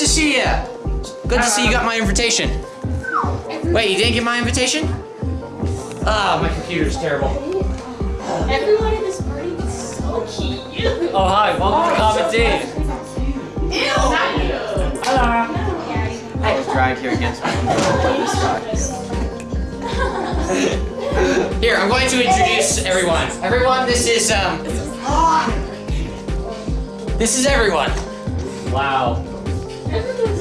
to see you. Good to see you got my invitation. Wait, you didn't get my invitation? Ah, my computer's terrible. Everyone in this party is so cute. Oh hi, welcome to Common Team. Ew, not you. I was dragged here against my Here, I'm going to introduce everyone. Everyone, this is um. This is everyone. Wow. Everyone